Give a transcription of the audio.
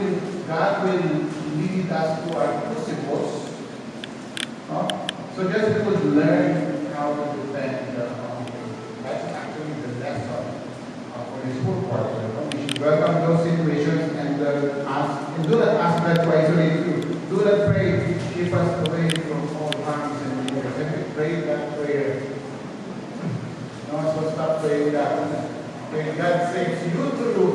will, God will lead us to our crucibles. Huh? So just because learn how to defend the. That's actually the lesson uh, for this whole quarter. We should welcome those situations and uh, ask, and do that ask God to isolate you. Do not pray, keep us away from all harms and dangers. And we pray that prayer, no, so stop praying that. When God saves you to do